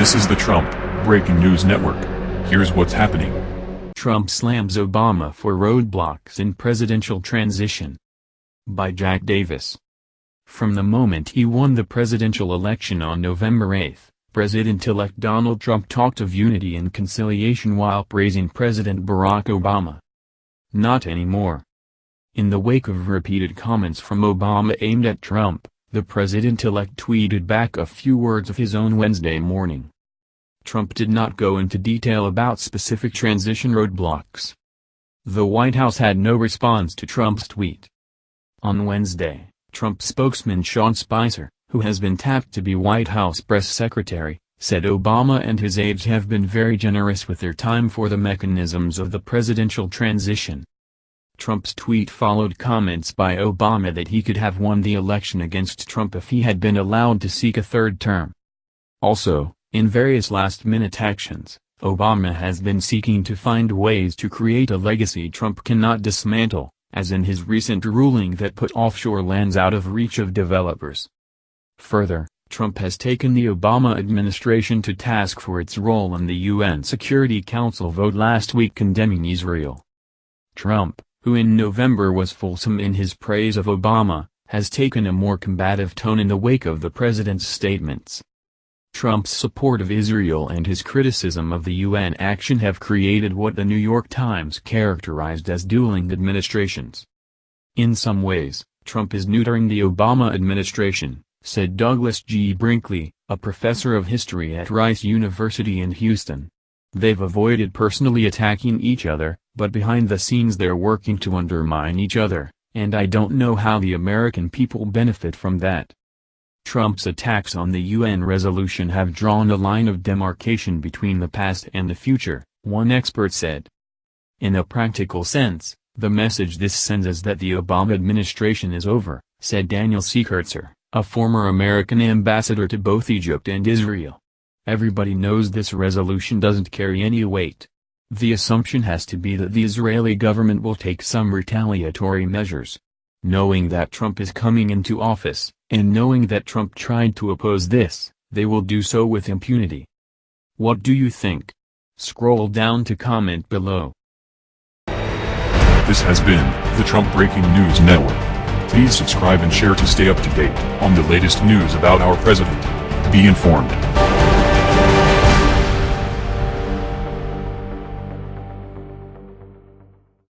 This is the Trump Breaking News Network. Here's what's happening. Trump slams Obama for roadblocks in presidential transition. By Jack Davis. From the moment he won the presidential election on November 8, President-elect Donald Trump talked of unity and conciliation while praising President Barack Obama. Not anymore. In the wake of repeated comments from Obama aimed at Trump, the president-elect tweeted back a few words of his own Wednesday morning. Trump did not go into detail about specific transition roadblocks. The White House had no response to Trump's tweet. On Wednesday, Trump spokesman Sean Spicer, who has been tapped to be White House press secretary, said Obama and his aides have been very generous with their time for the mechanisms of the presidential transition. Trump's tweet followed comments by Obama that he could have won the election against Trump if he had been allowed to seek a third term. Also, in various last-minute actions, Obama has been seeking to find ways to create a legacy Trump cannot dismantle, as in his recent ruling that put offshore lands out of reach of developers. Further, Trump has taken the Obama administration to task for its role in the UN Security Council vote last week condemning Israel. Trump, who in November was fulsome in his praise of Obama, has taken a more combative tone in the wake of the president's statements. Trump's support of Israel and his criticism of the UN action have created what the New York Times characterized as dueling administrations. In some ways, Trump is neutering the Obama administration, said Douglas G. Brinkley, a professor of history at Rice University in Houston. They've avoided personally attacking each other, but behind the scenes they're working to undermine each other, and I don't know how the American people benefit from that. Trump's attacks on the UN resolution have drawn a line of demarcation between the past and the future, one expert said. In a practical sense, the message this sends is that the Obama administration is over, said Daniel C. Kurtzer, a former American ambassador to both Egypt and Israel. Everybody knows this resolution doesn't carry any weight. The assumption has to be that the Israeli government will take some retaliatory measures. Knowing that Trump is coming into office, and knowing that Trump tried to oppose this, they will do so with impunity. What do you think? Scroll down to comment below. This has been the Trump Breaking News Network. Please subscribe and share to stay up to date on the latest news about our president. Be informed.